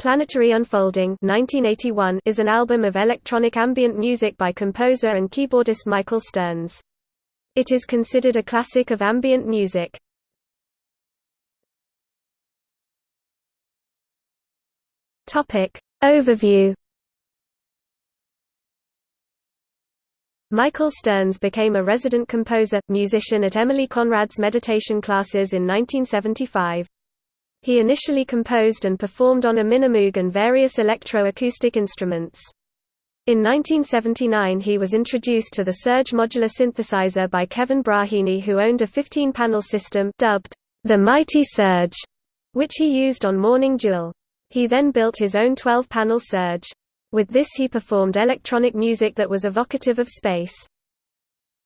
Planetary Unfolding 1981 is an album of electronic ambient music by composer and keyboardist Michael Stearns. It is considered a classic of ambient music. Topic Overview Michael Stearns became a resident composer, musician at Emilie Conrad's meditation classes in 1975. He initially composed and performed on a Minimoog and various electro-acoustic instruments. In 1979 he was introduced to the Serge modular synthesizer by Kevin Braheny who owned a 15-panel system dubbed the Mighty Serge, which he used on Morning Jewel. He then built his own 12-panel Serge. With this he performed electronic music that was evocative of space.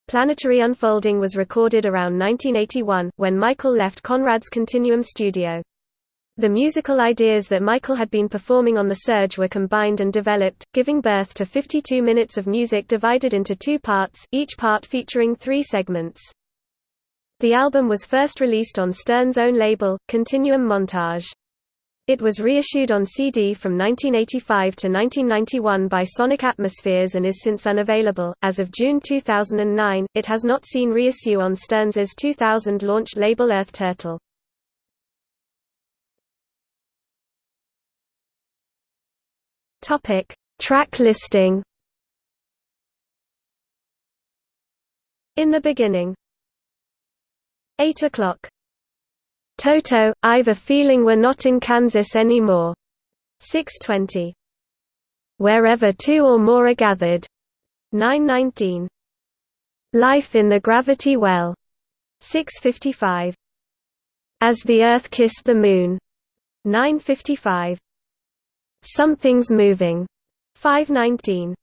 Planetary Unfolding was recorded around 1981, when Michael left Conrad's Continuum studio. The musical ideas that Michael had been performing on the Serge were combined and developed, giving birth to 52 minutes of music divided into two parts, each part featuring three segments. The album was first released on Stearns' own label, Continuum Montage. It was reissued on CD from 1985 to 1991 by Sonic Atmospheres and is since unavailable. As of June 2009, it has not seen reissue on Stearns' 2000 launched label Earth Turtle. Topic: Track listing. In the beginning. 8 o'clock. Toto, I've a feeling we're not in Kansas anymore. 620. Wherever two or more are gathered. 919. Life in the Gravity Well. 655. As the Earth Kissed the Moon. 955. Something's Moving. 519.